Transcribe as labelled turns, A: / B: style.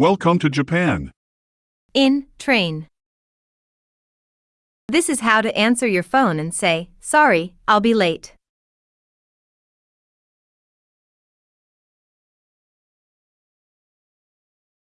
A: Welcome to Japan.
B: In train. This is how to answer your phone and say, Sorry, I'll be late.